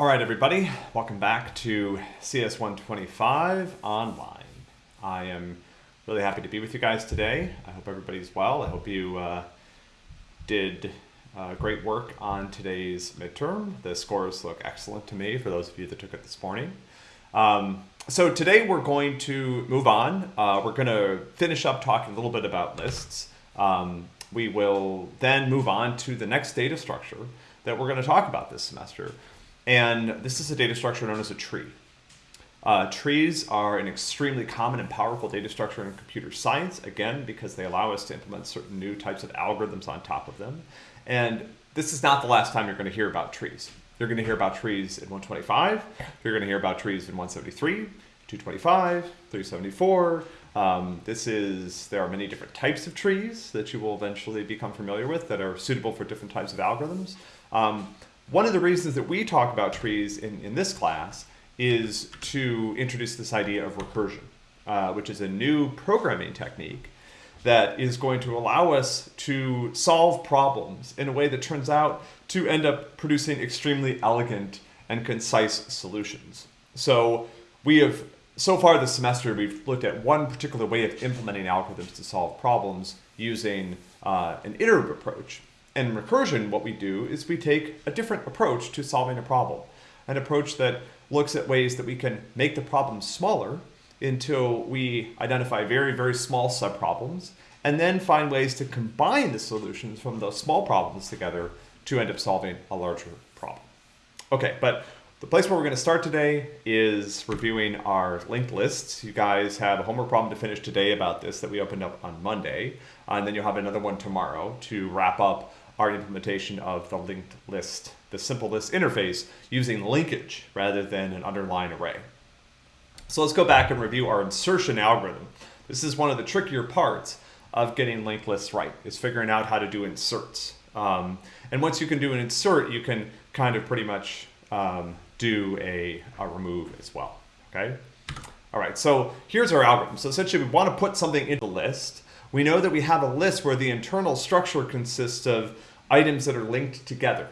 All right, everybody, welcome back to CS 125 online. I am really happy to be with you guys today. I hope everybody's well. I hope you uh, did uh, great work on today's midterm. The scores look excellent to me for those of you that took it this morning. Um, so today we're going to move on. Uh, we're going to finish up talking a little bit about lists. Um, we will then move on to the next data structure that we're going to talk about this semester. And this is a data structure known as a tree. Uh, trees are an extremely common and powerful data structure in computer science, again, because they allow us to implement certain new types of algorithms on top of them. And this is not the last time you're going to hear about trees. You're going to hear about trees in 125. You're going to hear about trees in 173, 225, 374. Um, this is, there are many different types of trees that you will eventually become familiar with that are suitable for different types of algorithms. Um, one of the reasons that we talk about trees in, in this class is to introduce this idea of recursion, uh, which is a new programming technique that is going to allow us to solve problems in a way that turns out to end up producing extremely elegant and concise solutions. So we have, so far this semester, we've looked at one particular way of implementing algorithms to solve problems using uh, an iterative approach. And in recursion, what we do is we take a different approach to solving a problem, an approach that looks at ways that we can make the problem smaller until we identify very, very small subproblems, and then find ways to combine the solutions from those small problems together to end up solving a larger problem. Okay, but the place where we're going to start today is reviewing our linked lists. You guys have a homework problem to finish today about this that we opened up on Monday, and then you'll have another one tomorrow to wrap up our implementation of the linked list, the simple list interface using linkage rather than an underlying array. So let's go back and review our insertion algorithm. This is one of the trickier parts of getting linked lists right, is figuring out how to do inserts. Um, and once you can do an insert, you can kind of pretty much um, do a, a remove as well, okay? All right, so here's our algorithm. So essentially we want to put something into the list. We know that we have a list where the internal structure consists of items that are linked together.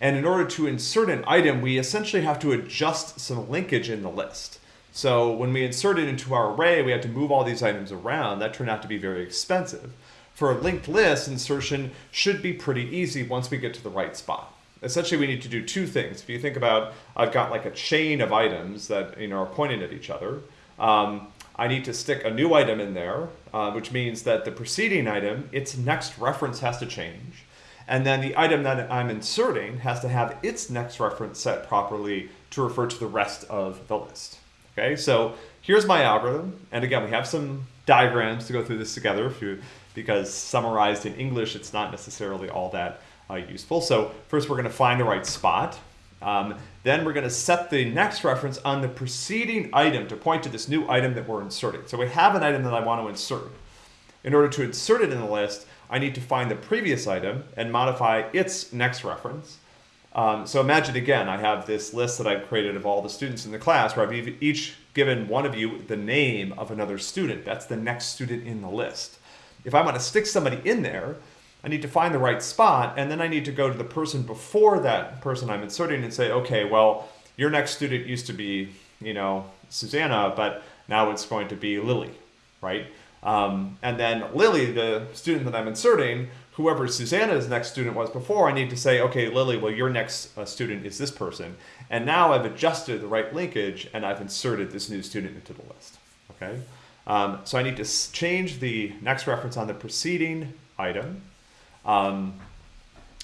And in order to insert an item, we essentially have to adjust some linkage in the list. So when we insert it into our array, we have to move all these items around. That turned out to be very expensive. For a linked list, insertion should be pretty easy once we get to the right spot. Essentially, we need to do two things. If you think about, I've got like a chain of items that you know are pointing at each other. Um, I need to stick a new item in there, uh, which means that the preceding item, its next reference has to change. And then the item that I'm inserting has to have its next reference set properly to refer to the rest of the list. Okay, so here's my algorithm. And again, we have some diagrams to go through this together if you, because summarized in English, it's not necessarily all that uh, useful. So first we're gonna find the right spot. Um, then we're gonna set the next reference on the preceding item to point to this new item that we're inserting. So we have an item that I want to insert. In order to insert it in the list, I need to find the previous item and modify its next reference. Um, so imagine again, I have this list that I've created of all the students in the class where I've each given one of you the name of another student. That's the next student in the list. If I want to stick somebody in there, I need to find the right spot and then I need to go to the person before that person I'm inserting and say, okay, well, your next student used to be, you know, Susanna, but now it's going to be Lily, right? Um, and then Lily, the student that I'm inserting, whoever Susanna's next student was before, I need to say, okay, Lily, well, your next uh, student is this person. And now I've adjusted the right linkage and I've inserted this new student into the list, okay? Um, so I need to change the next reference on the preceding item. Um,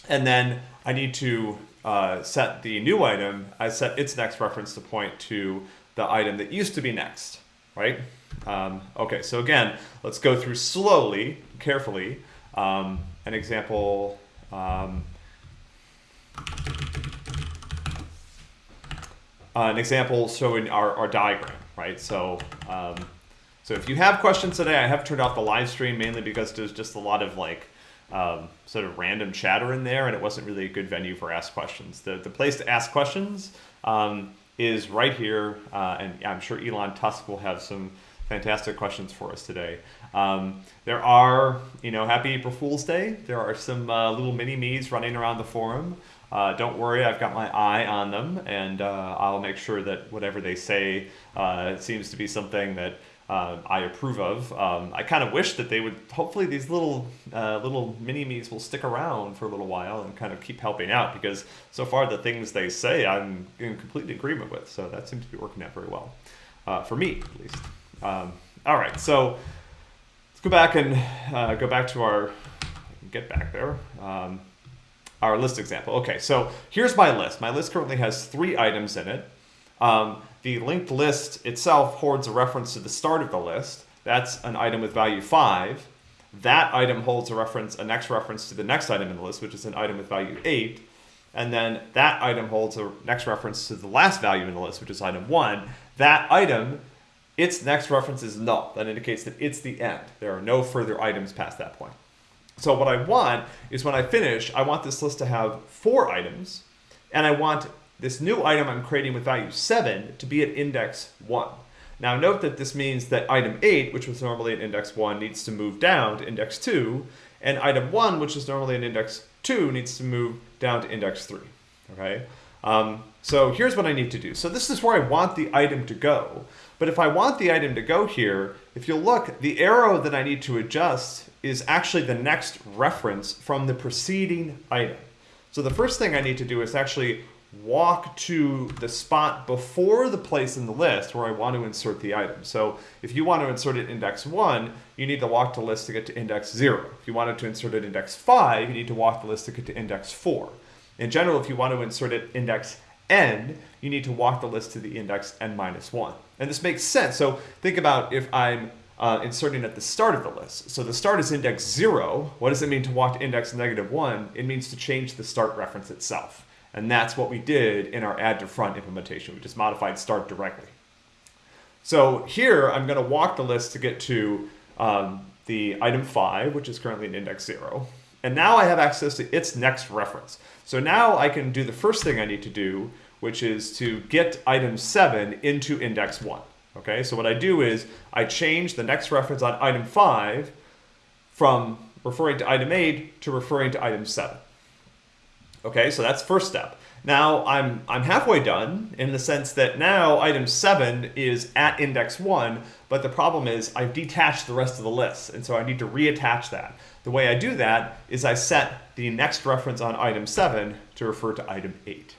and then I need to uh, set the new item, I set its next reference to point to the item that used to be next, right? Um, okay, so again, let's go through slowly, carefully, um, an example. Um, uh, an example showing our, our diagram, right? So, um, so if you have questions today, I have turned off the live stream mainly because there's just a lot of like um, sort of random chatter in there, and it wasn't really a good venue for ask questions. The the place to ask questions um, is right here, uh, and I'm sure Elon Tusk will have some fantastic questions for us today. Um, there are, you know, happy April Fool's Day. There are some uh, little mini me's running around the forum. Uh, don't worry, I've got my eye on them, and uh, I'll make sure that whatever they say uh, seems to be something that uh, I approve of. Um, I kind of wish that they would. Hopefully, these little uh, little mini me's will stick around for a little while and kind of keep helping out because so far the things they say I'm in complete agreement with. So that seems to be working out very well for me, at least. Um, all right, so let's go back and uh, go back to our get back there. Um, our list example. Okay, so here's my list. My list currently has three items in it. Um, the linked list itself holds a reference to the start of the list. That's an item with value 5. That item holds a reference, a next reference to the next item in the list, which is an item with value 8. And then that item holds a next reference to the last value in the list, which is item 1. That item, its next reference is null. That indicates that it's the end. There are no further items past that point. So what I want is when I finish, I want this list to have four items, and I want this new item I'm creating with value 7 to be at index 1. Now note that this means that item 8, which was normally at index 1, needs to move down to index 2, and item 1, which is normally at index 2, needs to move down to index 3. Okay? Um, so here's what I need to do. So this is where I want the item to go. But if I want the item to go here, if you look, the arrow that I need to adjust is actually the next reference from the preceding item. So the first thing I need to do is actually walk to the spot before the place in the list where I want to insert the item. So if you want to insert it index 1, you need to walk the list to get to index 0. If you wanted to insert it index 5, you need to walk the list to get to index 4. In general, if you want to insert it index n, you need to walk the list to the index n minus 1. And this makes sense. So think about if I'm uh, inserting at the start of the list. So the start is index 0. What does it mean to walk to index negative 1? It means to change the start reference itself. And that's what we did in our add to front implementation. We just modified start directly. So here I'm going to walk the list to get to um, the item 5, which is currently in index 0. And now I have access to its next reference. So now I can do the first thing I need to do, which is to get item 7 into index 1. Okay, so what I do is I change the next reference on item 5 from referring to item 8 to referring to item 7. Okay, so that's first step. Now I'm, I'm halfway done in the sense that now item 7 is at index 1, but the problem is I've detached the rest of the list, and so I need to reattach that. The way I do that is I set the next reference on item 7 to refer to item 8.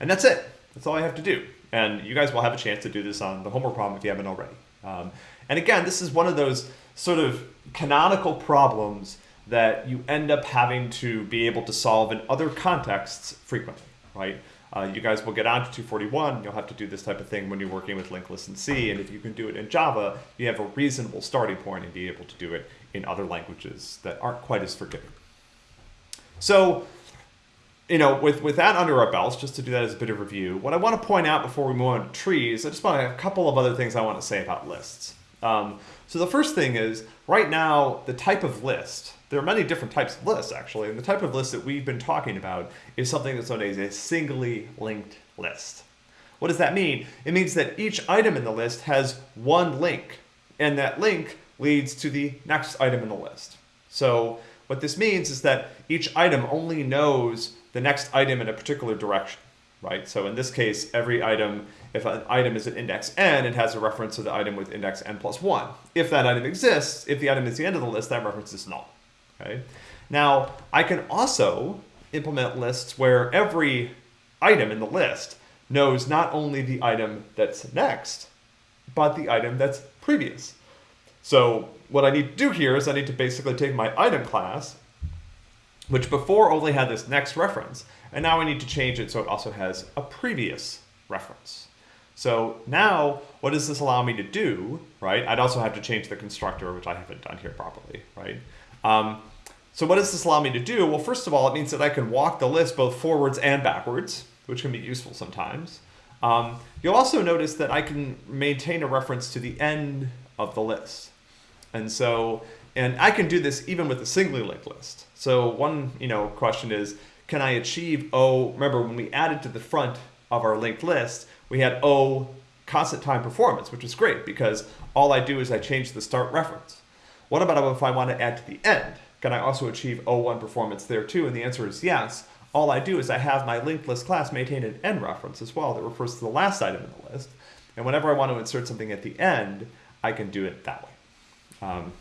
And that's it. That's all I have to do. And you guys will have a chance to do this on the homework problem if you haven't already. Um, and again, this is one of those sort of canonical problems that you end up having to be able to solve in other contexts frequently, right? Uh, you guys will get on to 241, you'll have to do this type of thing when you're working with linked list in C, and if you can do it in Java, you have a reasonable starting point and be able to do it in other languages that aren't quite as forgiving. So, you know, with, with that under our belts, just to do that as a bit of review, what I want to point out before we move on to trees, I just want a couple of other things I want to say about lists. Um, so the first thing is, right now, the type of list there are many different types of lists, actually, and the type of list that we've been talking about is something that's known as a singly linked list. What does that mean? It means that each item in the list has one link, and that link leads to the next item in the list. So what this means is that each item only knows the next item in a particular direction, right? So in this case, every item, if an item is at index n, it has a reference to the item with index n plus 1. If that item exists, if the item is the end of the list, that reference is null. Okay. Now, I can also implement lists where every item in the list knows not only the item that's next, but the item that's previous. So what I need to do here is I need to basically take my item class, which before only had this next reference, and now I need to change it so it also has a previous reference. So now, what does this allow me to do, right? I'd also have to change the constructor, which I haven't done here properly, right? Um, so what does this allow me to do? Well, first of all, it means that I can walk the list both forwards and backwards, which can be useful sometimes. Um, you'll also notice that I can maintain a reference to the end of the list. And so, and I can do this even with a singly linked list. So one, you know, question is, can I achieve oh, remember when we added to the front of our linked list, we had O constant time performance, which is great because all I do is I change the start reference. What about if I want to add to the end? Can I also achieve O1 performance there too? And the answer is yes. All I do is I have my linked list class maintain an end reference as well that refers to the last item in the list. And whenever I want to insert something at the end, I can do it that way. Um,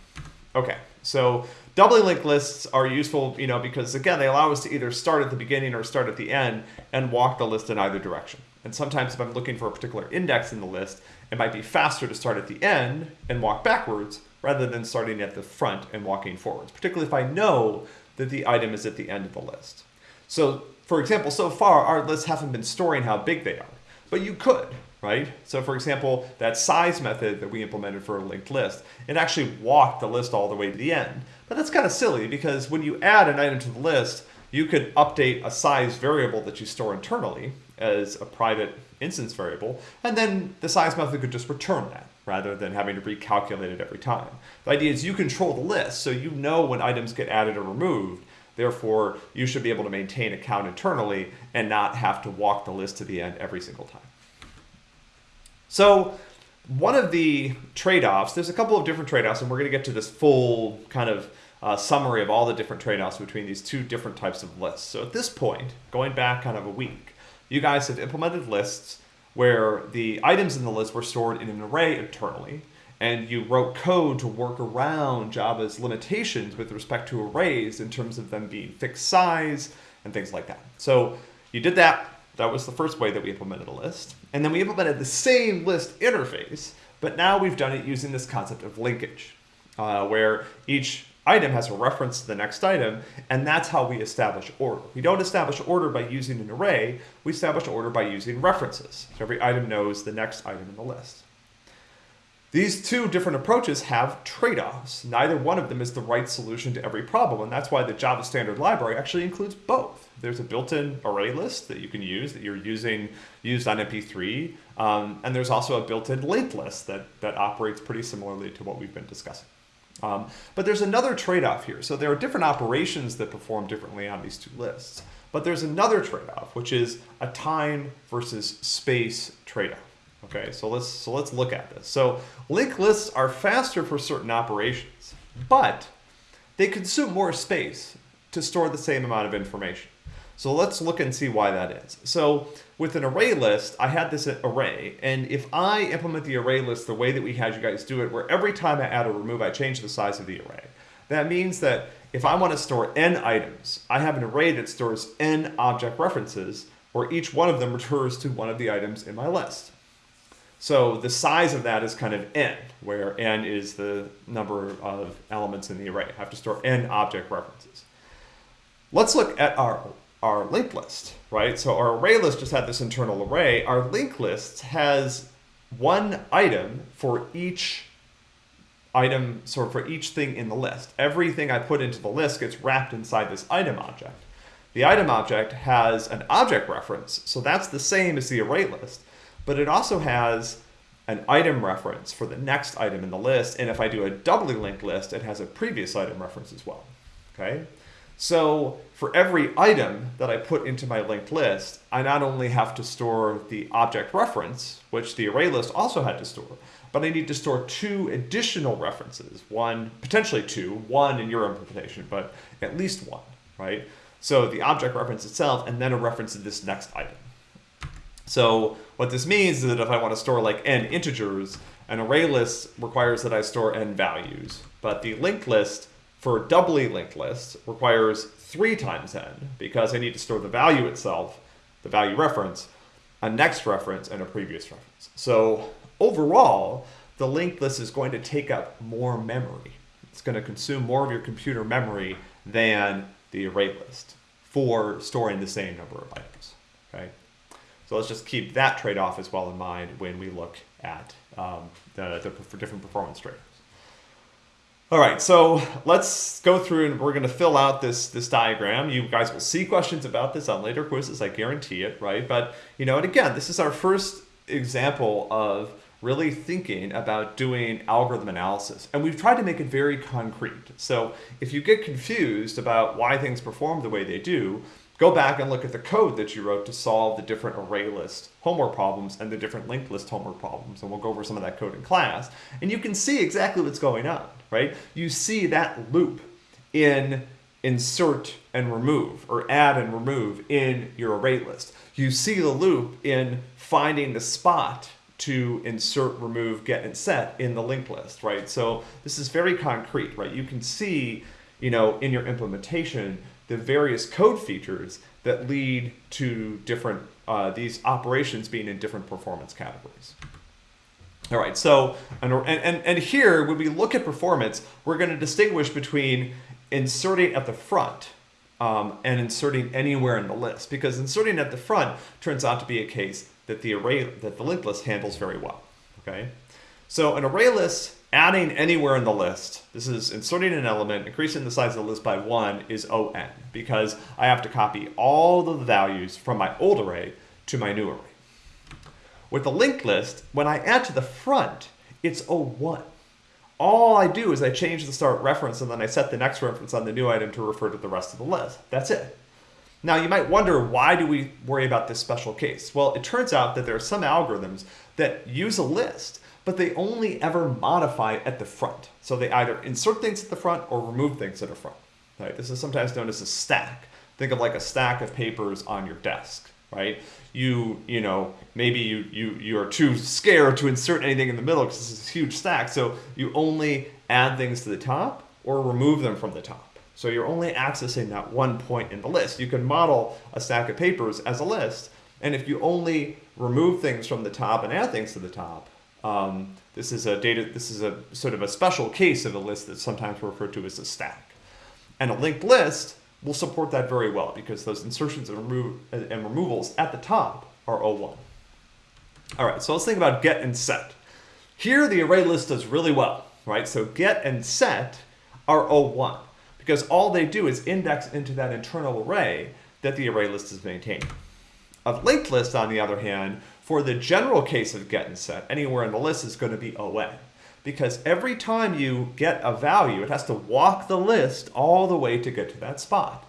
okay, so doubly linked lists are useful, you know, because again, they allow us to either start at the beginning or start at the end and walk the list in either direction. And sometimes if I'm looking for a particular index in the list, it might be faster to start at the end and walk backwards rather than starting at the front and walking forwards, particularly if I know that the item is at the end of the list. So for example, so far our lists haven't been storing how big they are, but you could, right? So for example, that size method that we implemented for a linked list, it actually walked the list all the way to the end. But that's kind of silly because when you add an item to the list, you could update a size variable that you store internally as a private instance variable, and then the size method could just return that rather than having to recalculate it every time. The idea is you control the list, so you know when items get added or removed. Therefore, you should be able to maintain a count internally and not have to walk the list to the end every single time. So one of the trade-offs, there's a couple of different trade-offs, and we're going to get to this full kind of uh, summary of all the different trade-offs between these two different types of lists. So at this point, going back kind of a week, you guys have implemented lists where the items in the list were stored in an array internally, and you wrote code to work around Java's limitations with respect to arrays in terms of them being fixed size and things like that. So you did that. That was the first way that we implemented a list. And then we implemented the same list interface, but now we've done it using this concept of linkage, uh, where each item has a reference to the next item, and that's how we establish order. We don't establish order by using an array, we establish order by using references. So every item knows the next item in the list. These two different approaches have trade-offs. Neither one of them is the right solution to every problem, and that's why the Java standard library actually includes both. There's a built-in array list that you can use that you're using used on MP3, um, and there's also a built-in linked list that, that operates pretty similarly to what we've been discussing. Um, but there's another trade-off here. So there are different operations that perform differently on these two lists. But there's another trade-off, which is a time versus space trade-off. Okay, so let's so let's look at this. So linked lists are faster for certain operations, but they consume more space to store the same amount of information. So let's look and see why that is. So with an array list, I had this array, and if I implement the array list the way that we had you guys do it, where every time I add or remove, I change the size of the array, that means that if I want to store n items, I have an array that stores n object references, where each one of them refers to one of the items in my list. So the size of that is kind of n, where n is the number of elements in the array. I have to store n object references. Let's look at our our linked list, right? So our array list just had this internal array. Our linked list has one item for each item, so for each thing in the list. Everything I put into the list gets wrapped inside this item object. The item object has an object reference, so that's the same as the array list, but it also has an item reference for the next item in the list, and if I do a doubly linked list, it has a previous item reference as well, okay? So for every item that I put into my linked list, I not only have to store the object reference, which the array list also had to store, but I need to store two additional references, one, potentially two, one in your implementation, but at least one, right? So the object reference itself, and then a reference to this next item. So what this means is that if I want to store like n integers, an array list requires that I store n values, but the linked list for doubly linked lists requires three times n because I need to store the value itself, the value reference, a next reference, and a previous reference. So overall, the linked list is going to take up more memory. It's going to consume more of your computer memory than the array list for storing the same number of items. Okay, so let's just keep that trade-off as well in mind when we look at um, the, the different performance trade all right, so let's go through and we're going to fill out this this diagram. You guys will see questions about this on later quizzes, I guarantee it, right? But, you know, and again, this is our first example of really thinking about doing algorithm analysis. And we've tried to make it very concrete. So if you get confused about why things perform the way they do, go back and look at the code that you wrote to solve the different array list homework problems and the different linked list homework problems. And we'll go over some of that code in class. And you can see exactly what's going on, right? You see that loop in insert and remove or add and remove in your array list. You see the loop in finding the spot to insert, remove, get, and set in the linked list, right? So this is very concrete, right? You can see, you know, in your implementation, the various code features that lead to different, uh, these operations being in different performance categories. All right, so, and, and, and here, when we look at performance, we're gonna distinguish between inserting at the front um, and inserting anywhere in the list, because inserting at the front turns out to be a case that the array, that the linked list handles very well, okay? So an array list adding anywhere in the list, this is inserting an element, increasing the size of the list by one is ON because I have to copy all the values from my old array to my new array. With the linked list, when I add to the front, it's O1. All I do is I change the start reference and then I set the next reference on the new item to refer to the rest of the list. That's it. Now you might wonder, why do we worry about this special case? Well, it turns out that there are some algorithms that use a list but they only ever modify at the front. So they either insert things at the front or remove things at the front. Right? This is sometimes known as a stack. Think of like a stack of papers on your desk, right? You, you know, maybe you, you, you are too scared to insert anything in the middle because this is a huge stack. So you only add things to the top or remove them from the top. So you're only accessing that one point in the list. You can model a stack of papers as a list. And if you only remove things from the top and add things to the top, um, this is a data. This is a sort of a special case of a list that's sometimes referred to as a stack. And a linked list will support that very well because those insertions and, remo and removals at the top are O1. All right, so let's think about get and set. Here the array list does really well, right? So get and set are O1 because all they do is index into that internal array that the array list is maintaining. A linked list, on the other hand, for the general case of get and set, anywhere in the list is going to be ON. Because every time you get a value, it has to walk the list all the way to get to that spot.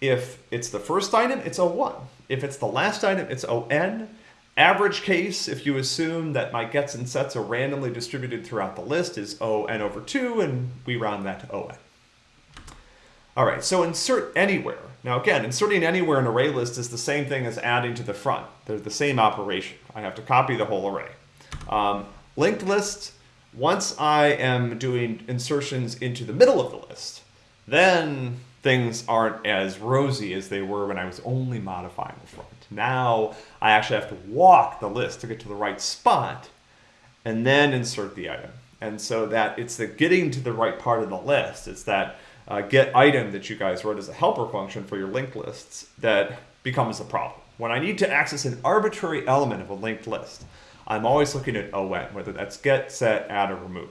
If it's the first item, it's O1. If it's the last item, it's ON. Average case, if you assume that my gets and sets are randomly distributed throughout the list, is ON over 2, and we round that to ON. All right, so insert anywhere. Now again, inserting anywhere in array list is the same thing as adding to the front. They're the same operation. I have to copy the whole array. Um, linked list, once I am doing insertions into the middle of the list, then things aren't as rosy as they were when I was only modifying the front. Now I actually have to walk the list to get to the right spot and then insert the item. And so that it's the getting to the right part of the list. It's that uh, get item that you guys wrote as a helper function for your linked lists that becomes a problem. When I need to access an arbitrary element of a linked list, I'm always looking at ON, whether that's get, set, add, or remove.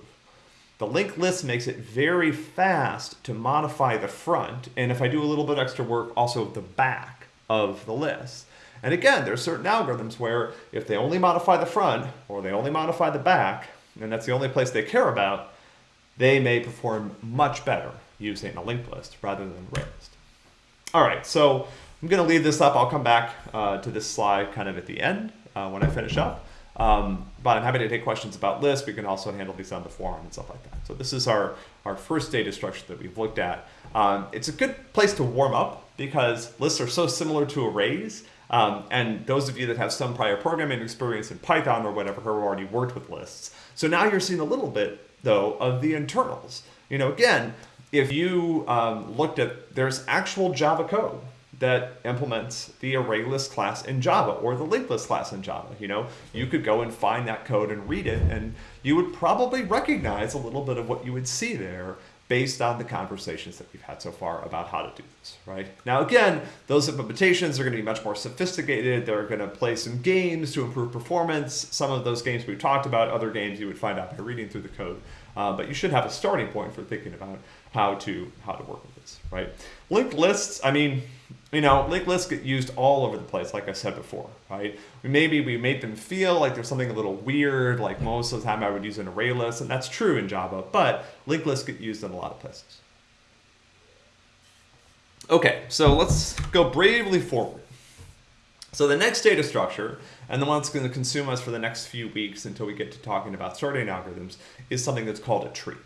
The linked list makes it very fast to modify the front, and if I do a little bit extra work, also the back of the list. And again, there's certain algorithms where if they only modify the front, or they only modify the back, and that's the only place they care about, they may perform much better using a linked list rather than a list. All right, so I'm going to leave this up. I'll come back uh, to this slide kind of at the end uh, when I finish up. Um, but I'm happy to take questions about lists. We can also handle these on the forum and stuff like that. So this is our, our first data structure that we've looked at. Um, it's a good place to warm up because lists are so similar to arrays. Um, and those of you that have some prior programming experience in Python or whatever have already worked with lists. So now you're seeing a little bit, though, of the internals. You know, again, if you um, looked at, there's actual Java code that implements the ArrayList class in Java or the linked list class in Java. You know, you could go and find that code and read it, and you would probably recognize a little bit of what you would see there based on the conversations that we've had so far about how to do this, right? Now, again, those implementations are going to be much more sophisticated. They're going to play some games to improve performance. Some of those games we've talked about, other games you would find out by reading through the code. Uh, but you should have a starting point for thinking about how to how to work with this, right? Linked lists, I mean, you know, linked lists get used all over the place, like I said before, right? Maybe we made them feel like there's something a little weird, like most of the time I would use an array list, and that's true in Java, but linked lists get used in a lot of places. Okay, so let's go bravely forward. So the next data structure, and the one that's going to consume us for the next few weeks until we get to talking about sorting algorithms, is something that's called a tree.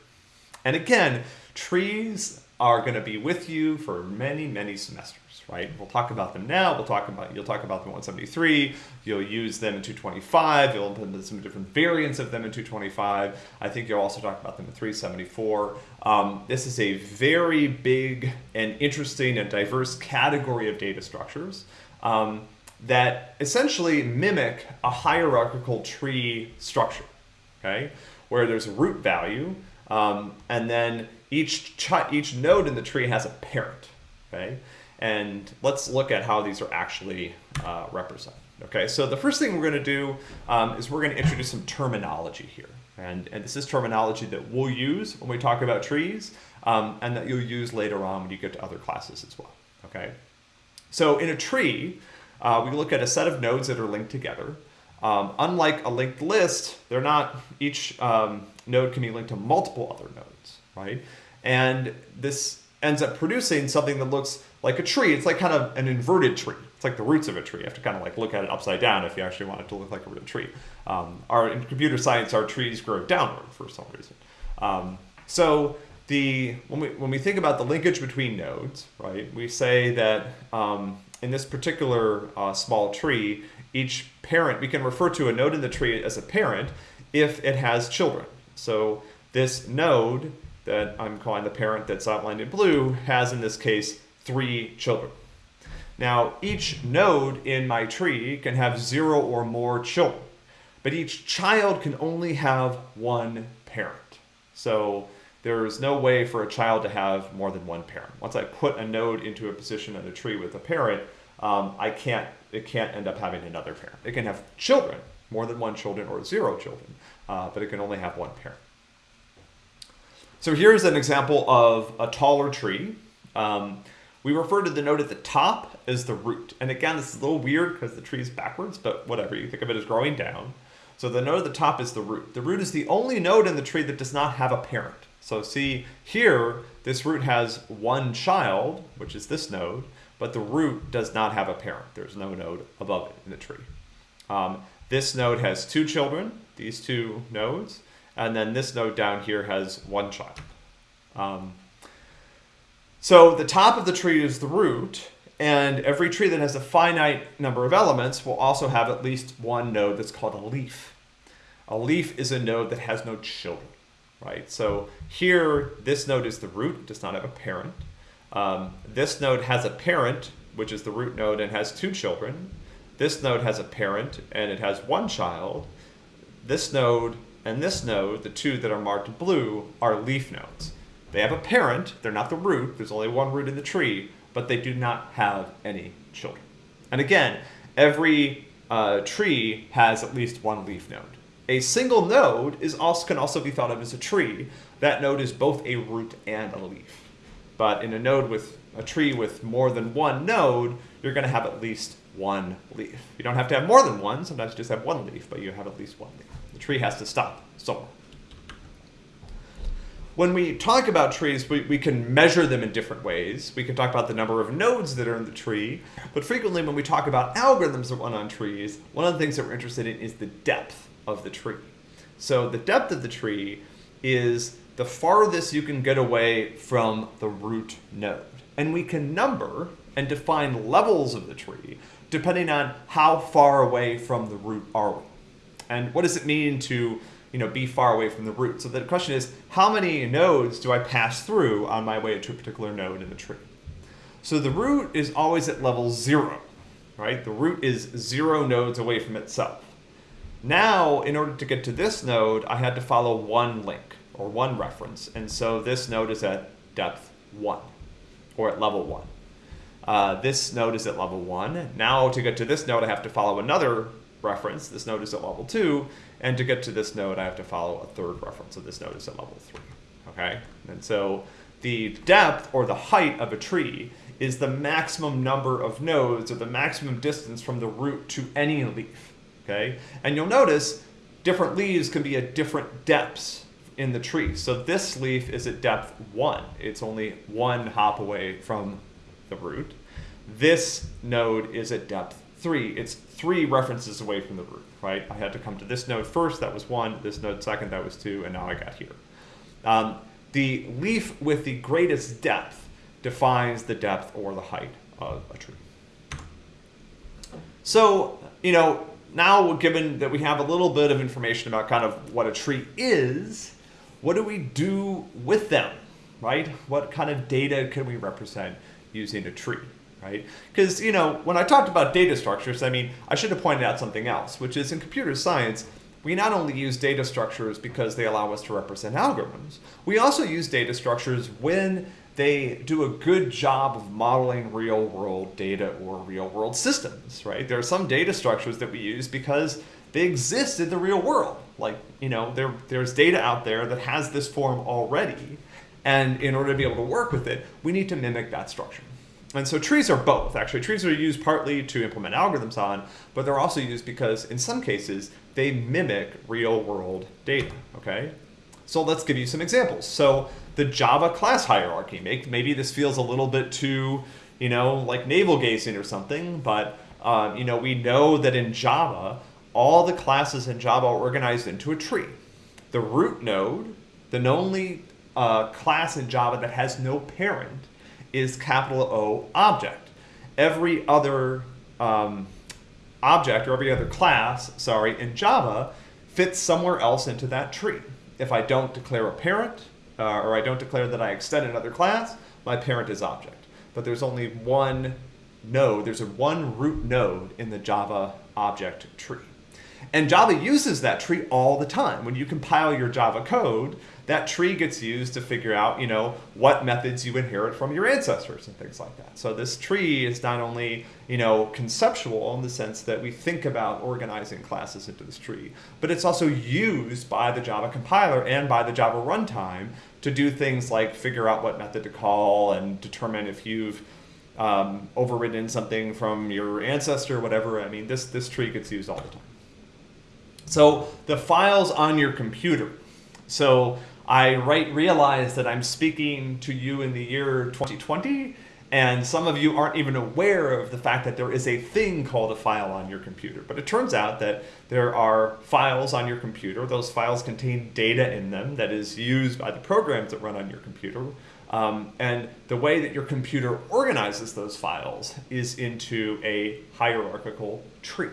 And again, trees are going to be with you for many, many semesters right? We'll talk about them now. We'll talk about you'll talk about them in 173. You'll use them in 225. You'll implement some different variants of them in 225. I think you'll also talk about them in 374. Um, this is a very big and interesting and diverse category of data structures um, that essentially mimic a hierarchical tree structure, okay? Where there's a root value, um, and then each each node in the tree has a parent, okay? And let's look at how these are actually uh, represented. Okay, so the first thing we're going to do um, is we're going to introduce some terminology here. And, and this is terminology that we'll use when we talk about trees um, and that you'll use later on when you get to other classes as well. Okay, so in a tree, uh, we look at a set of nodes that are linked together. Um, unlike a linked list, they're not, each um, node can be linked to multiple other nodes, right? And this ends up producing something that looks like a tree. It's like kind of an inverted tree. It's like the roots of a tree. You have to kind of like look at it upside down if you actually want it to look like a real tree. Um, our in computer science, our trees grow downward for some reason. Um, so the when we when we think about the linkage between nodes, right? We say that um, in this particular uh, small tree, each parent we can refer to a node in the tree as a parent if it has children. So this node that I'm calling the parent that's outlined in blue has in this case three children. Now, each node in my tree can have zero or more children, but each child can only have one parent. So there's no way for a child to have more than one parent. Once I put a node into a position in a tree with a parent, um, I can't, it can't end up having another parent. It can have children, more than one children or zero children, uh, but it can only have one parent. So here's an example of a taller tree. Um, we refer to the node at the top as the root. And again, this is a little weird because the tree is backwards, but whatever, you think of it as growing down. So the node at the top is the root. The root is the only node in the tree that does not have a parent. So see here, this root has one child, which is this node, but the root does not have a parent. There's no node above it in the tree. Um, this node has two children, these two nodes, and then this node down here has one child. Um, so the top of the tree is the root, and every tree that has a finite number of elements will also have at least one node that's called a leaf. A leaf is a node that has no children, right? So here, this node is the root, does not have a parent. Um, this node has a parent, which is the root node, and has two children. This node has a parent, and it has one child. This node and this node, the two that are marked blue, are leaf nodes. They have a parent, they're not the root, there's only one root in the tree, but they do not have any children. And again, every uh, tree has at least one leaf node. A single node is also, can also be thought of as a tree. That node is both a root and a leaf. But in a node with a tree with more than one node, you're going to have at least one leaf. You don't have to have more than one, sometimes you just have one leaf, but you have at least one leaf. The tree has to stop somewhere. When we talk about trees, we, we can measure them in different ways. We can talk about the number of nodes that are in the tree, but frequently when we talk about algorithms that run on trees, one of the things that we're interested in is the depth of the tree. So the depth of the tree is the farthest you can get away from the root node. And we can number and define levels of the tree depending on how far away from the root are we. And what does it mean to you know, be far away from the root? So the question is, how many nodes do I pass through on my way to a particular node in the tree? So the root is always at level zero, right? The root is zero nodes away from itself. Now, in order to get to this node, I had to follow one link or one reference. And so this node is at depth one or at level one. Uh, this node is at level one. Now to get to this node, I have to follow another reference. This node is at level two. And to get to this node, I have to follow a third reference. So this node is at level three, okay? And so the depth or the height of a tree is the maximum number of nodes or the maximum distance from the root to any leaf, okay? And you'll notice different leaves can be at different depths in the tree. So this leaf is at depth one. It's only one hop away from the root. This node is at depth three. It's three references away from the root, right? I had to come to this node first, that was one, this node second, that was two, and now I got here. Um, the leaf with the greatest depth defines the depth or the height of a tree. So, you know, now given that we have a little bit of information about kind of what a tree is, what do we do with them, right? What kind of data can we represent using a tree? Right? Because, you know, when I talked about data structures, I mean, I should have pointed out something else, which is in computer science, we not only use data structures because they allow us to represent algorithms, we also use data structures when they do a good job of modeling real world data or real world systems, right? There are some data structures that we use because they exist in the real world. Like, you know, there, there's data out there that has this form already. And in order to be able to work with it, we need to mimic that structure. And so trees are both, actually. Trees are used partly to implement algorithms on, but they're also used because in some cases, they mimic real world data, okay? So let's give you some examples. So the Java class hierarchy, maybe this feels a little bit too, you know, like navel gazing or something, but um, you know, we know that in Java, all the classes in Java are organized into a tree. The root node, the only uh, class in Java that has no parent, is capital O object. Every other um, object or every other class, sorry, in Java fits somewhere else into that tree. If I don't declare a parent, uh, or I don't declare that I extend another class, my parent is object. But there's only one node, there's a one root node in the Java object tree. And Java uses that tree all the time. When you compile your Java code, that tree gets used to figure out, you know, what methods you inherit from your ancestors and things like that. So this tree is not only, you know, conceptual in the sense that we think about organizing classes into this tree, but it's also used by the Java compiler and by the Java runtime to do things like figure out what method to call and determine if you've um, overridden something from your ancestor, whatever. I mean, this, this tree gets used all the time. So the files on your computer. So I right realize that I'm speaking to you in the year 2020, and some of you aren't even aware of the fact that there is a thing called a file on your computer. But it turns out that there are files on your computer. Those files contain data in them that is used by the programs that run on your computer. Um, and the way that your computer organizes those files is into a hierarchical tree,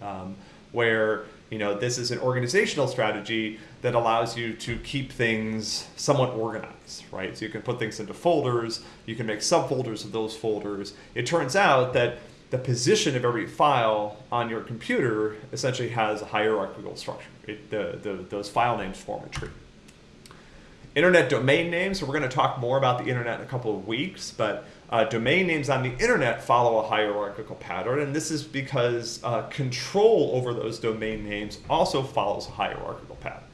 um, where you know, this is an organizational strategy that allows you to keep things somewhat organized, right? So you can put things into folders, you can make subfolders of those folders. It turns out that the position of every file on your computer essentially has a hierarchical structure. It, the, the, those file names form a tree. Internet domain names, so we're going to talk more about the internet in a couple of weeks, but uh, domain names on the internet follow a hierarchical pattern, and this is because uh, control over those domain names also follows a hierarchical pattern.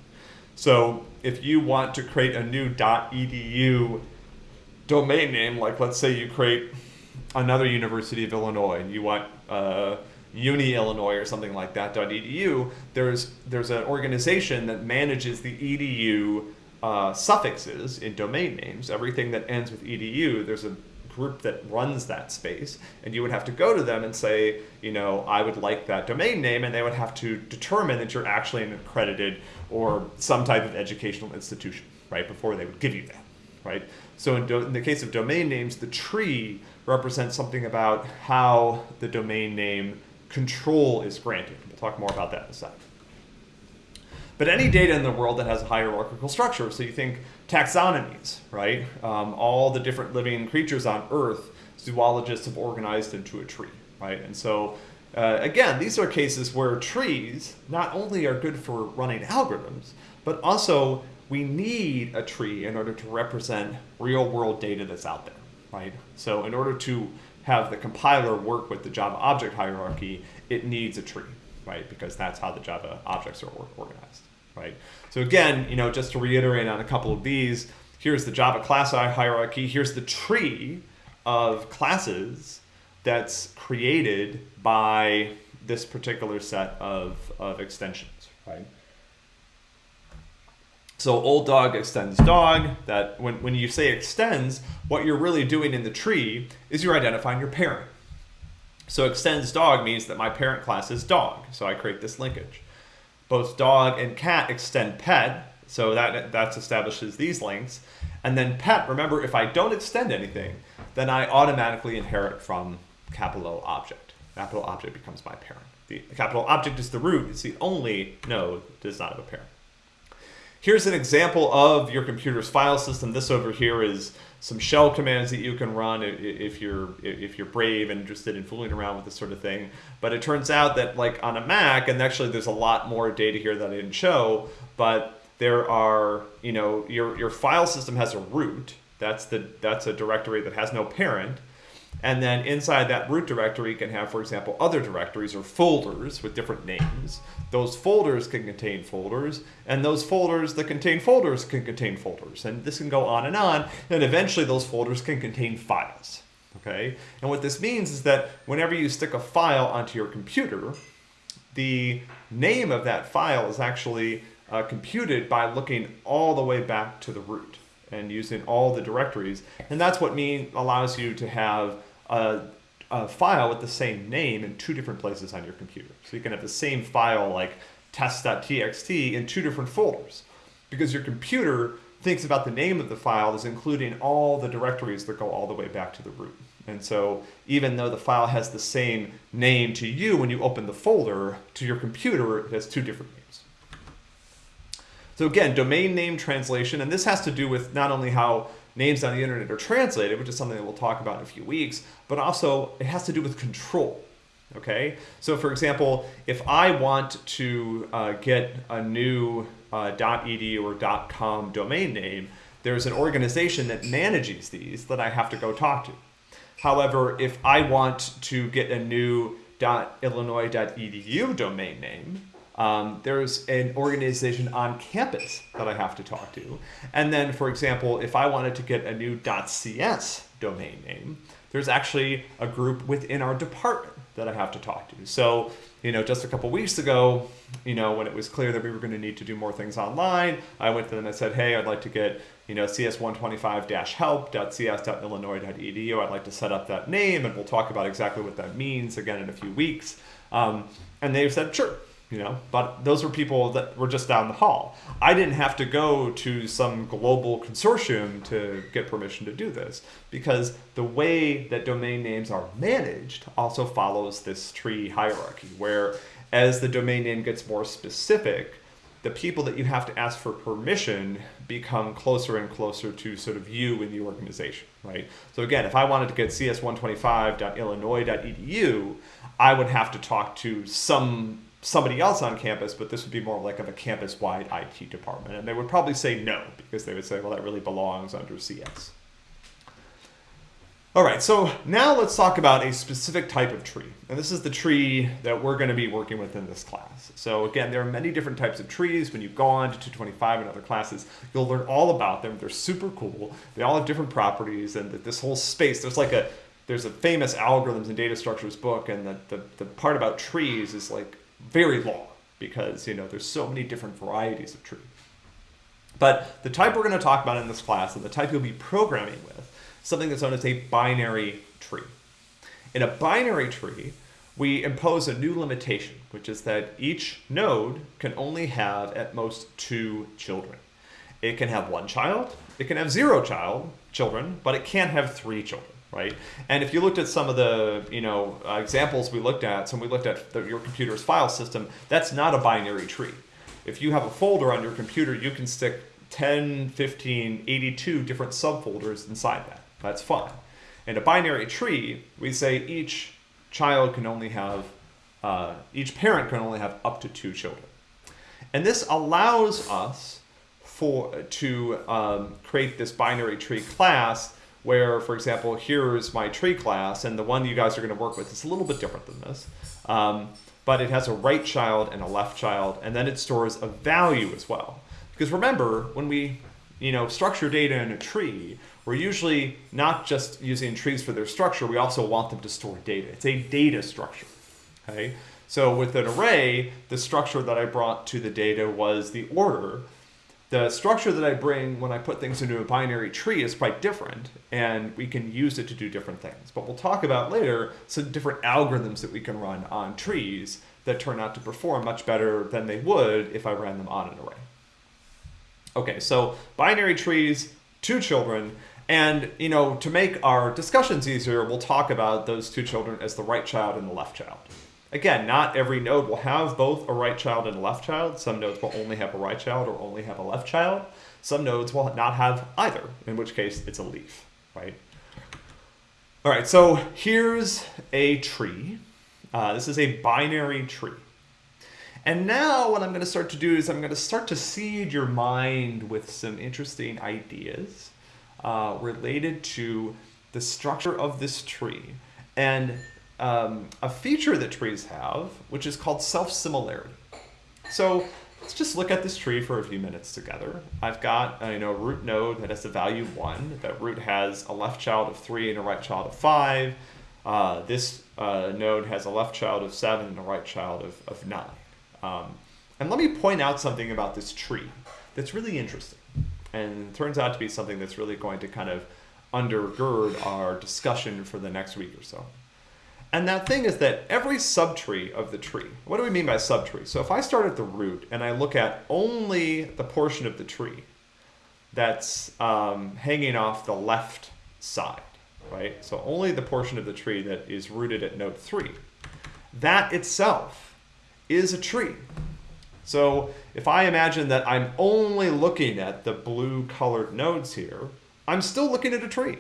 So if you want to create a new .edu domain name, like let's say you create another University of Illinois, and you want uh, Uni Illinois or something like that .edu, there's there's an organization that manages the edu uh, suffixes in domain names. Everything that ends with edu, there's a group that runs that space and you would have to go to them and say you know i would like that domain name and they would have to determine that you're actually an accredited or some type of educational institution right before they would give you that right so in, in the case of domain names the tree represents something about how the domain name control is granted we'll talk more about that in a second but any data in the world that has a hierarchical structure so you think taxonomies, right? Um, all the different living creatures on Earth, zoologists have organized into a tree, right? And so, uh, again, these are cases where trees not only are good for running algorithms, but also we need a tree in order to represent real world data that's out there, right? So in order to have the compiler work with the Java object hierarchy, it needs a tree, right? Because that's how the Java objects are organized right? So again, you know, just to reiterate on a couple of these, here's the Java class hierarchy. Here's the tree of classes that's created by this particular set of, of extensions, right? So old dog extends dog, that when, when you say extends, what you're really doing in the tree is you're identifying your parent. So extends dog means that my parent class is dog, so I create this linkage. Both dog and cat extend pet, so that, that establishes these links. And then pet, remember, if I don't extend anything, then I automatically inherit from capital object. Capital object becomes my parent. The capital object is the root. It's the only node that does not have a parent. Here's an example of your computer's file system. This over here is some shell commands that you can run if you're if you're brave and interested in fooling around with this sort of thing. But it turns out that like on a Mac, and actually there's a lot more data here that I didn't show, but there are, you know, your, your file system has a root. That's the that's a directory that has no parent. And then inside that root directory, you can have, for example, other directories or folders with different names. Those folders can contain folders, and those folders that contain folders can contain folders. And this can go on and on, and eventually those folders can contain files. Okay? And what this means is that whenever you stick a file onto your computer, the name of that file is actually uh, computed by looking all the way back to the root and using all the directories. And that's what mean allows you to have a, a, file with the same name in two different places on your computer. So you can have the same file like test.txt in two different folders because your computer thinks about the name of the file as including all the directories that go all the way back to the root. And so even though the file has the same name to you when you open the folder, to your computer it has two different names. So again, domain name translation, and this has to do with not only how names on the internet are translated, which is something that we'll talk about in a few weeks, but also it has to do with control. Okay, so for example, if I want to uh, get a new uh, .edu or .com domain name, there's an organization that manages these that I have to go talk to. However, if I want to get a new .illinois.edu domain name, um, there's an organization on campus that I have to talk to. And then, for example, if I wanted to get a new .cs domain name, there's actually a group within our department that I have to talk to. So, you know, just a couple weeks ago, you know, when it was clear that we were going to need to do more things online, I went to them and said, hey, I'd like to get, you know, cs125-help.cs.illinois.edu. I'd like to set up that name, and we'll talk about exactly what that means again in a few weeks. Um, and they've said, sure, you know but those were people that were just down the hall i didn't have to go to some global consortium to get permission to do this because the way that domain names are managed also follows this tree hierarchy where as the domain name gets more specific the people that you have to ask for permission become closer and closer to sort of you in the organization, right? So again, if I wanted to get cs125.illinois.edu, I would have to talk to some somebody else on campus, but this would be more like of a campus-wide IT department. And they would probably say no, because they would say, well, that really belongs under CS. All right, so now let's talk about a specific type of tree. And this is the tree that we're going to be working with in this class. So again, there are many different types of trees. When you go on to 225 and other classes, you'll learn all about them. They're super cool. They all have different properties and that this whole space, there's like a, there's a famous algorithms and data structures book and the, the, the part about trees is like very long because you know there's so many different varieties of tree. But the type we're going to talk about in this class and the type you'll be programming with, something that's known as a binary tree. In a binary tree, we impose a new limitation, which is that each node can only have at most two children. It can have one child, it can have zero child children, but it can't have three children right? And if you looked at some of the you know uh, examples we looked at, so we looked at the, your computer's file system, that's not a binary tree. If you have a folder on your computer, you can stick 10, 15, 82 different subfolders inside that. That's fine. In a binary tree, we say each child can only have, uh, each parent can only have up to two children. And this allows us for to um, create this binary tree class where, for example, here's my tree class, and the one you guys are going to work with is a little bit different than this. Um, but it has a right child and a left child, and then it stores a value as well. Because remember, when we you know, structure data in a tree, we're usually not just using trees for their structure, we also want them to store data. It's a data structure, okay? So with an array, the structure that I brought to the data was the order the structure that I bring when I put things into a binary tree is quite different, and we can use it to do different things. But we'll talk about later some different algorithms that we can run on trees that turn out to perform much better than they would if I ran them on an array. Okay, so binary trees, two children, and you know, to make our discussions easier, we'll talk about those two children as the right child and the left child. Again, not every node will have both a right child and a left child. Some nodes will only have a right child or only have a left child. Some nodes will not have either, in which case it's a leaf, right? All right, so here's a tree. Uh, this is a binary tree. And now what I'm going to start to do is I'm going to start to seed your mind with some interesting ideas uh, related to the structure of this tree and um, a feature that trees have, which is called self-similarity. So let's just look at this tree for a few minutes together. I've got a you know, root node that has a value 1. That root has a left child of 3 and a right child of 5. Uh, this uh, node has a left child of 7 and a right child of, of 9. Um, and let me point out something about this tree that's really interesting and turns out to be something that's really going to kind of undergird our discussion for the next week or so. And that thing is that every subtree of the tree, what do we mean by subtree? So if I start at the root and I look at only the portion of the tree that's um, hanging off the left side, right? So only the portion of the tree that is rooted at node 3, that itself is a tree. So if I imagine that I'm only looking at the blue colored nodes here, I'm still looking at a tree.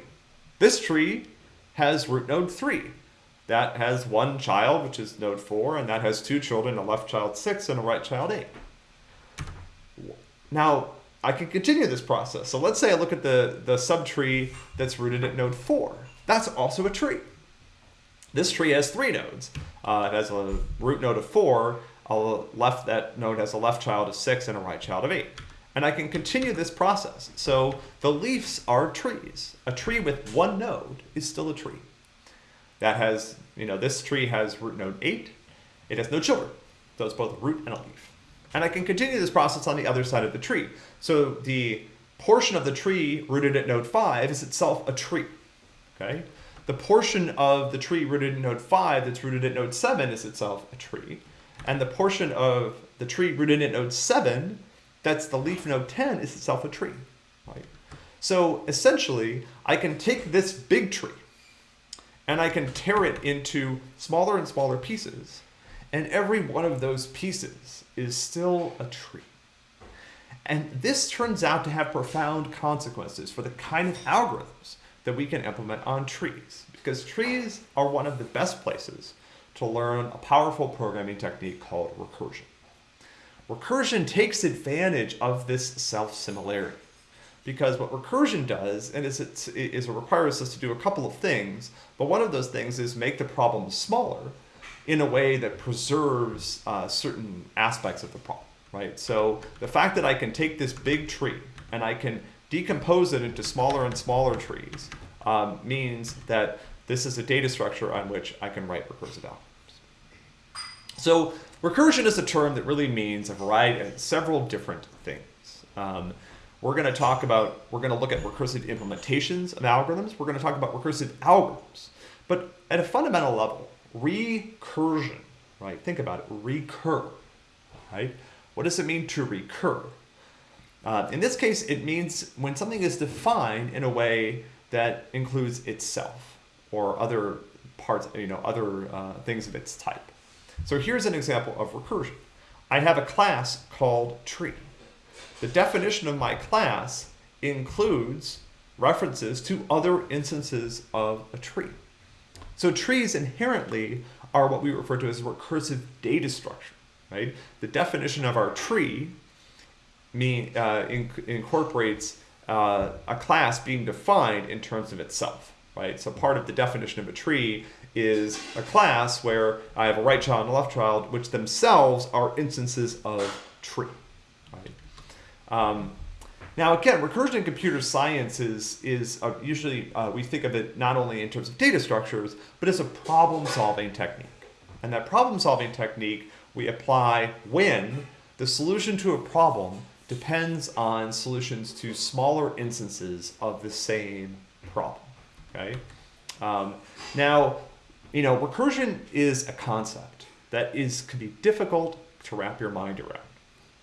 This tree has root node 3. That has one child, which is node 4, and that has two children, a left child 6 and a right child 8. Now, I can continue this process. So let's say I look at the, the subtree that's rooted at node 4. That's also a tree. This tree has three nodes. Uh, it has a root node of 4, a left that node has a left child of 6 and a right child of 8. And I can continue this process. So the leaves are trees. A tree with one node is still a tree. That has, you know, this tree has root node 8. It has no children. So it's both a root and a leaf. And I can continue this process on the other side of the tree. So the portion of the tree rooted at node 5 is itself a tree. Okay? The portion of the tree rooted at node 5 that's rooted at node 7 is itself a tree and the portion of the tree rooted in node 7, that's the leaf node 10, is itself a tree. Right? So essentially, I can take this big tree and I can tear it into smaller and smaller pieces, and every one of those pieces is still a tree. And this turns out to have profound consequences for the kind of algorithms that we can implement on trees, because trees are one of the best places to learn a powerful programming technique called recursion. Recursion takes advantage of this self-similarity because what recursion does and is it, is it requires us to do a couple of things, but one of those things is make the problem smaller in a way that preserves uh, certain aspects of the problem, right? So the fact that I can take this big tree and I can decompose it into smaller and smaller trees um, means that this is a data structure on which I can write recursive algorithms. So recursion is a term that really means a variety, of several different things. Um, we're going to talk about, we're going to look at recursive implementations of algorithms. We're going to talk about recursive algorithms. But at a fundamental level, recursion, right? Think about it, recur, right? What does it mean to recur? Uh, in this case, it means when something is defined in a way that includes itself or other parts, you know, other uh, things of its type. So here's an example of recursion. I have a class called tree. The definition of my class includes references to other instances of a tree. So trees inherently are what we refer to as recursive data structure, right? The definition of our tree mean, uh, inc incorporates uh, a class being defined in terms of itself right? So part of the definition of a tree is a class where I have a right child and a left child, which themselves are instances of tree, right? Um, now again, recursion in computer science is, is uh, usually, uh, we think of it not only in terms of data structures, but as a problem solving technique. And that problem solving technique we apply when the solution to a problem depends on solutions to smaller instances of the same problem. Okay. Um, now, you know, recursion is a concept that is can be difficult to wrap your mind around.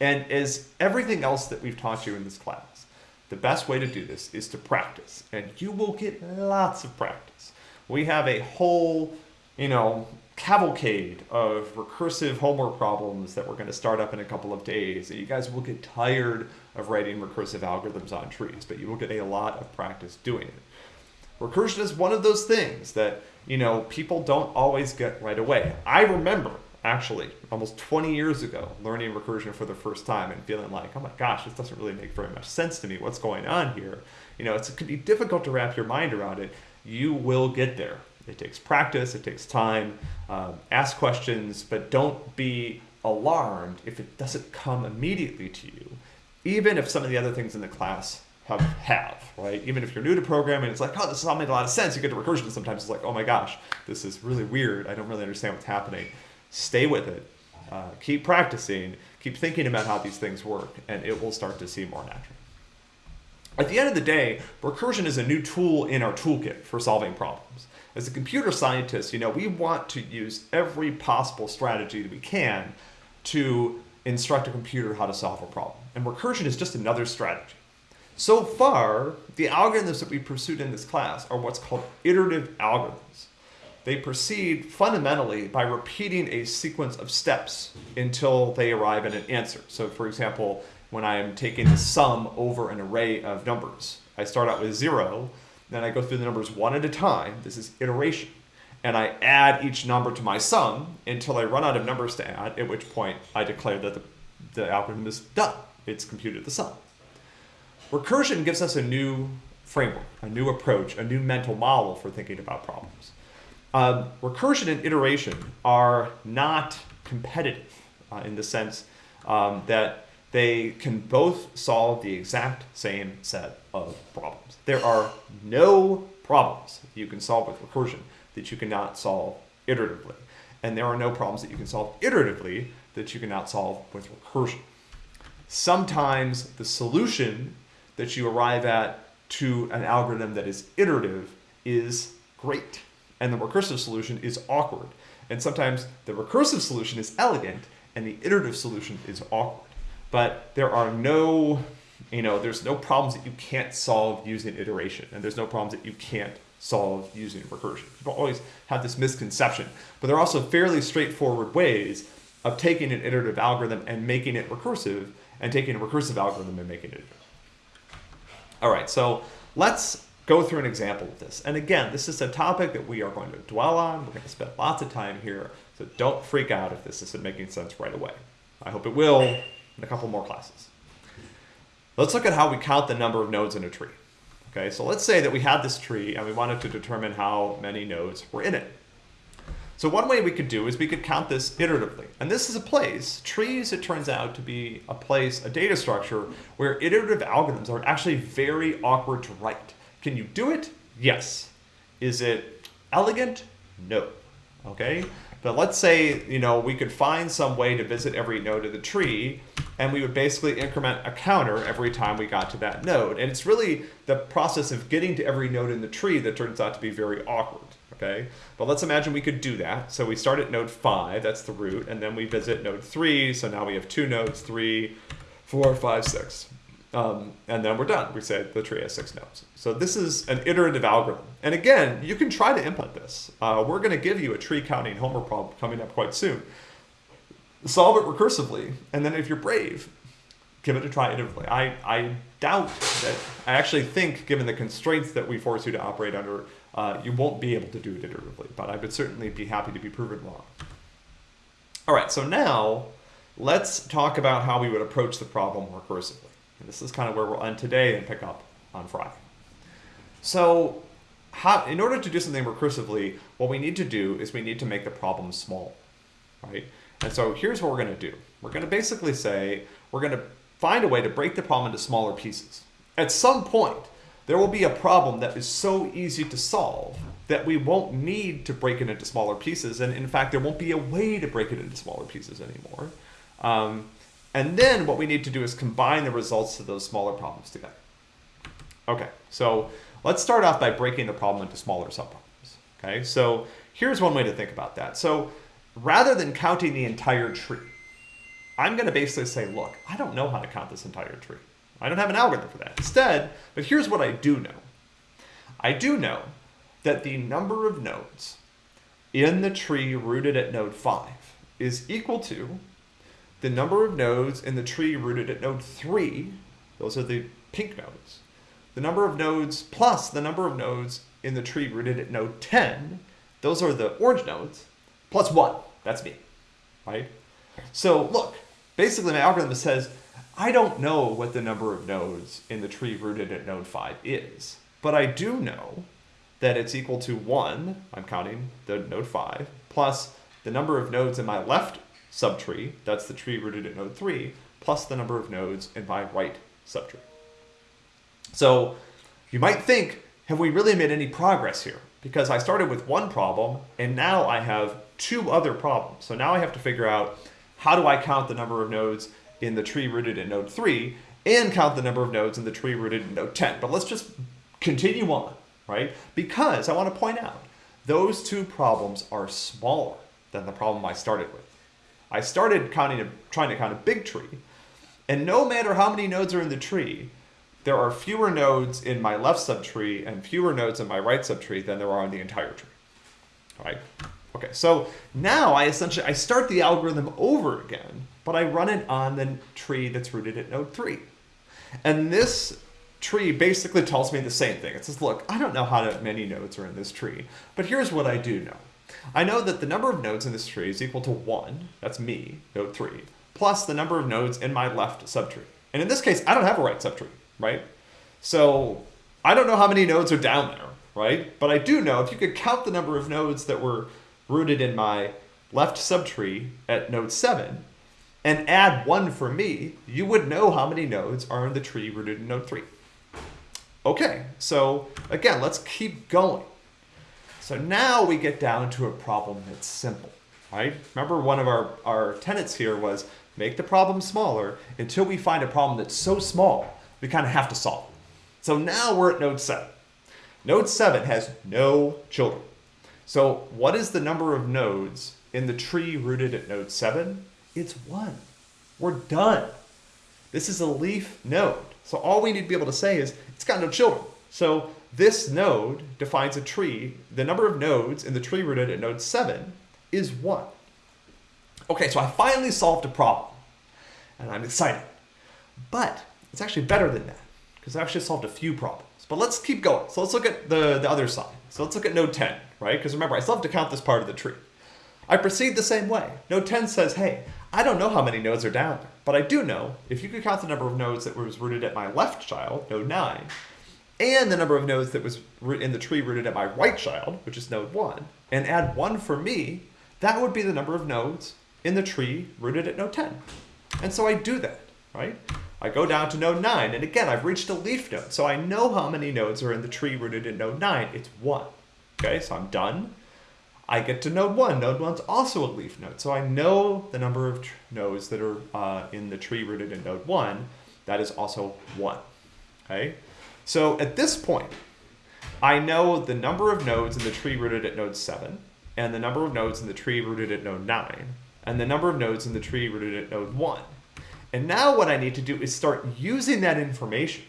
And as everything else that we've taught you in this class, the best way to do this is to practice, and you will get lots of practice. We have a whole, you know, cavalcade of recursive homework problems that we're going to start up in a couple of days. and You guys will get tired of writing recursive algorithms on trees, but you will get a lot of practice doing it. Recursion is one of those things that, you know, people don't always get right away. I remember actually almost 20 years ago learning recursion for the first time and feeling like, oh my gosh, this doesn't really make very much sense to me. What's going on here? You know, it can be difficult to wrap your mind around it. You will get there. It takes practice, it takes time. Um, ask questions, but don't be alarmed if it doesn't come immediately to you, even if some of the other things in the class have, have right? Even if you're new to programming, it's like, oh, this all made a lot of sense. You get to recursion, sometimes it's like, oh my gosh, this is really weird. I don't really understand what's happening. Stay with it. Uh, keep practicing. Keep thinking about how these things work, and it will start to seem more natural. At the end of the day, recursion is a new tool in our toolkit for solving problems. As a computer scientist, you know, we want to use every possible strategy that we can to instruct a computer how to solve a problem. And recursion is just another strategy. So far, the algorithms that we pursued in this class are what's called iterative algorithms. They proceed fundamentally by repeating a sequence of steps until they arrive at an answer. So for example, when I'm taking the sum over an array of numbers, I start out with zero, then I go through the numbers one at a time. This is iteration. And I add each number to my sum until I run out of numbers to add, at which point I declare that the, the algorithm is done. It's computed the sum. Recursion gives us a new framework, a new approach, a new mental model for thinking about problems. Um, recursion and iteration are not competitive uh, in the sense um, that they can both solve the exact same set of problems. There are no problems you can solve with recursion that you cannot solve iteratively. And there are no problems that you can solve iteratively that you cannot solve with recursion. Sometimes the solution that you arrive at to an algorithm that is iterative is great. And the recursive solution is awkward. And sometimes the recursive solution is elegant and the iterative solution is awkward. But there are no, you know, there's no problems that you can't solve using iteration. And there's no problems that you can't solve using recursion. People always have this misconception. But there are also fairly straightforward ways of taking an iterative algorithm and making it recursive and taking a recursive algorithm and making it iterative. All right, so let's go through an example of this. And again, this is a topic that we are going to dwell on. We're going to spend lots of time here, so don't freak out if this isn't making sense right away. I hope it will in a couple more classes. Let's look at how we count the number of nodes in a tree. Okay, so let's say that we had this tree and we wanted to determine how many nodes were in it. So one way we could do is we could count this iteratively. And this is a place, trees, it turns out to be a place, a data structure, where iterative algorithms are actually very awkward to write. Can you do it? Yes. Is it elegant? No. Okay? But let's say, you know, we could find some way to visit every node of the tree, and we would basically increment a counter every time we got to that node. And it's really the process of getting to every node in the tree that turns out to be very awkward okay? But let's imagine we could do that. So we start at node 5, that's the root, and then we visit node 3, so now we have two nodes, three, four, five, six. Um, and then we're done. We say the tree has six nodes. So this is an iterative algorithm. And again, you can try to implement this. Uh, we're going to give you a tree counting homework problem coming up quite soon. Solve it recursively, and then if you're brave, give it a try iteratively. I, I doubt that, I actually think, given the constraints that we force you to operate under, uh, you won't be able to do it iteratively, but I would certainly be happy to be proven wrong. All right, so now let's talk about how we would approach the problem recursively. And this is kind of where we'll end today and pick up on Friday. So how, in order to do something recursively, what we need to do is we need to make the problem small, right? And so here's what we're going to do. We're going to basically say we're going to find a way to break the problem into smaller pieces. At some point, there will be a problem that is so easy to solve that we won't need to break it into smaller pieces. And in fact, there won't be a way to break it into smaller pieces anymore. Um, And then what we need to do is combine the results of those smaller problems together. Okay, so let's start off by breaking the problem into smaller subproblems. Okay, so here's one way to think about that. So rather than counting the entire tree, I'm going to basically say, look, I don't know how to count this entire tree. I don't have an algorithm for that. Instead, but here's what I do know. I do know that the number of nodes in the tree rooted at node 5 is equal to the number of nodes in the tree rooted at node 3, those are the pink nodes, the number of nodes plus the number of nodes in the tree rooted at node 10, those are the orange nodes, plus 1, that's me, right? So look, basically my algorithm says, I don't know what the number of nodes in the tree rooted at node 5 is, but I do know that it's equal to 1, I'm counting the node 5, plus the number of nodes in my left subtree, that's the tree rooted at node 3, plus the number of nodes in my right subtree. So you might think, have we really made any progress here? Because I started with one problem, and now I have two other problems. So now I have to figure out how do I count the number of nodes in the tree rooted at node 3 and count the number of nodes in the tree rooted in node 10. But let's just continue on, right? Because I want to point out, those two problems are smaller than the problem I started with. I started counting trying to count a big tree, and no matter how many nodes are in the tree, there are fewer nodes in my left subtree and fewer nodes in my right subtree than there are in the entire tree. All right? Okay, so now I essentially, I start the algorithm over again, but I run it on the tree that's rooted at node 3. And this tree basically tells me the same thing. It says, look, I don't know how many nodes are in this tree, but here's what I do know. I know that the number of nodes in this tree is equal to 1, that's me, node 3, plus the number of nodes in my left subtree. And in this case, I don't have a right subtree, right? So I don't know how many nodes are down there, right? But I do know if you could count the number of nodes that were rooted in my left subtree at node 7 and add 1 for me, you would know how many nodes are in the tree rooted in node 3. Okay, so again, let's keep going. So now we get down to a problem that's simple, right? Remember one of our, our tenets here was make the problem smaller until we find a problem that's so small, we kind of have to solve it. So now we're at node 7. Node 7 has no children. So what is the number of nodes in the tree rooted at node 7? It's 1. We're done. This is a leaf node. So all we need to be able to say is it's got no children. So this node defines a tree. The number of nodes in the tree rooted at node 7 is 1. Okay, so I finally solved a problem, and I'm excited. But it's actually better than that, because I actually solved a few problems. But let's keep going. So let's look at the, the other side. So let's look at node 10, right? Because remember, I still have to count this part of the tree. I proceed the same way. Node 10 says, hey, I don't know how many nodes are down there, but I do know if you could count the number of nodes that was rooted at my left child, node 9, and the number of nodes that was in the tree rooted at my right child, which is node 1, and add 1 for me, that would be the number of nodes in the tree rooted at node 10. And so I do that, right? I go down to node 9, and again, I've reached a leaf node, so I know how many nodes are in the tree rooted at node 9. It's 1. Okay, so I'm done. I get to node 1. Node 1's also a leaf node, so I know the number of nodes that are uh, in the tree rooted in node 1. That is also 1. Okay, so at this point, I know the number of nodes in the tree rooted at node 7, and the number of nodes in the tree rooted at node 9, and the number of nodes in the tree rooted at node 1. And now what I need to do is start using that information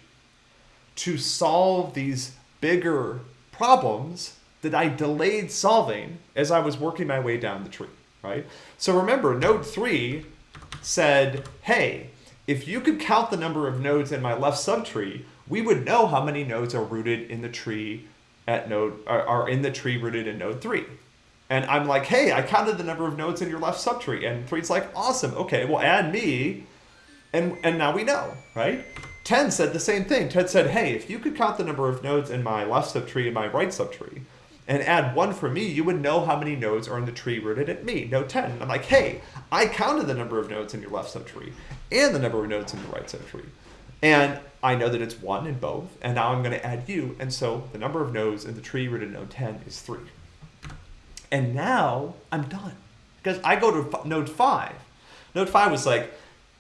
to solve these bigger problems that I delayed solving as I was working my way down the tree, right? So remember, node 3 said, hey, if you could count the number of nodes in my left subtree, we would know how many nodes are rooted in the tree at node are, in the tree rooted in node three. And I'm like, hey, I counted the number of nodes in your left subtree. And three's like, awesome. Okay, well, add me. And, and now we know, right? 10 said the same thing. Ted said, hey, if you could count the number of nodes in my left subtree and my right subtree, and add one for me, you would know how many nodes are in the tree rooted at me, node 10. And I'm like, hey, I counted the number of nodes in your left subtree and the number of nodes in the right subtree. And I know that it's one in both, and now I'm going to add you, and so the number of nodes in the tree rooted in node 10 is 3. And now I'm done, because I go to node 5. Node 5 was like,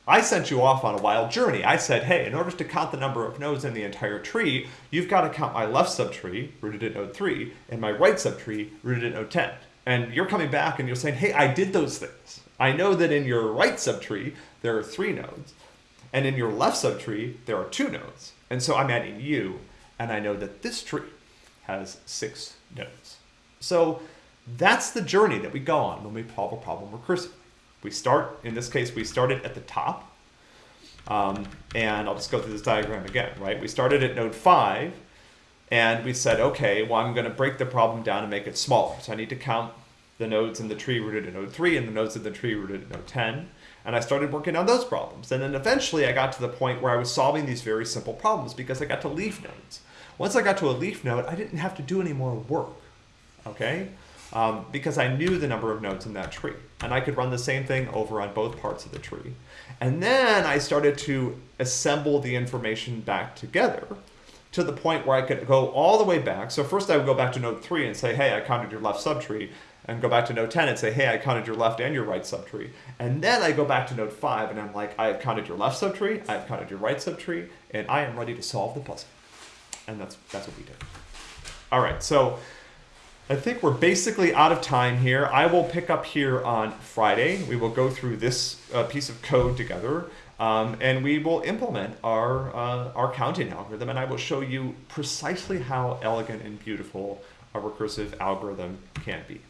I sent you off on a wild journey. I said, hey, in order to count the number of nodes in the entire tree, you've got to count my left subtree, rooted at node 3, and my right subtree, rooted at node 10. And you're coming back and you're saying, hey, I did those things. I know that in your right subtree, there are three nodes. And in your left subtree, there are two nodes. And so I'm adding you, and I know that this tree has six nodes. So that's the journey that we go on when we solve a problem recursively. We start, in this case, we started at the top. Um, and I'll just go through this diagram again, right? We started at node 5, and we said, okay, well, I'm going to break the problem down and make it smaller. So I need to count the nodes in the tree rooted at node 3 and the nodes in the tree rooted at node 10. And I started working on those problems. And then eventually I got to the point where I was solving these very simple problems because I got to leaf nodes. Once I got to a leaf node, I didn't have to do any more work, okay? Um, because I knew the number of nodes in that tree. And I could run the same thing over on both parts of the tree. And then I started to assemble the information back together to the point where I could go all the way back. So first I would go back to node 3 and say, hey, I counted your left subtree and go back to node 10 and say, hey, I counted your left and your right subtree. And then I go back to node 5 and I'm like, I have counted your left subtree, I have counted your right subtree, and I am ready to solve the puzzle. And that's, that's what we did. All right, so I think we're basically out of time here. I will pick up here on Friday. We will go through this uh, piece of code together. Um, and we will implement our, uh, our counting algorithm, and I will show you precisely how elegant and beautiful a recursive algorithm can be.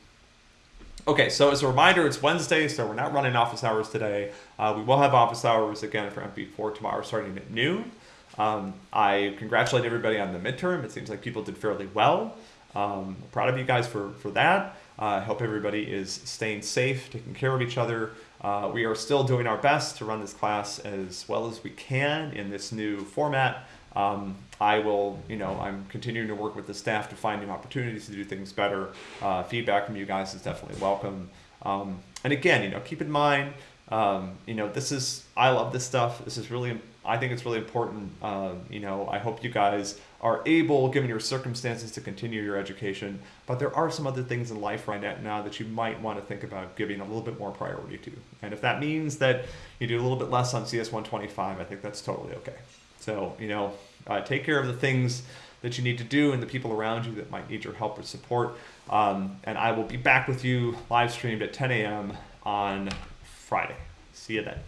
Okay, so as a reminder, it's Wednesday, so we're not running office hours today. Uh, we will have office hours again for MP4 tomorrow starting at noon. Um, I congratulate everybody on the midterm. It seems like people did fairly well. Um, proud of you guys for, for that. Uh, I uh, hope everybody is staying safe, taking care of each other. Uh, we are still doing our best to run this class as well as we can in this new format. Um, I will, you know, I'm continuing to work with the staff to find new opportunities to do things better. Uh, feedback from you guys is definitely welcome. Um, and again, you know, keep in mind, um, you know, this is, I love this stuff. This is really, I think it's really important. Uh, you know, I hope you guys are able, given your circumstances, to continue your education. But there are some other things in life right now that you might want to think about giving a little bit more priority to. And if that means that you do a little bit less on CS 125, I think that's totally okay. So, you know, uh, take care of the things that you need to do and the people around you that might need your help or support. Um, and I will be back with you live streamed at 10 a.m. on Friday. See you then.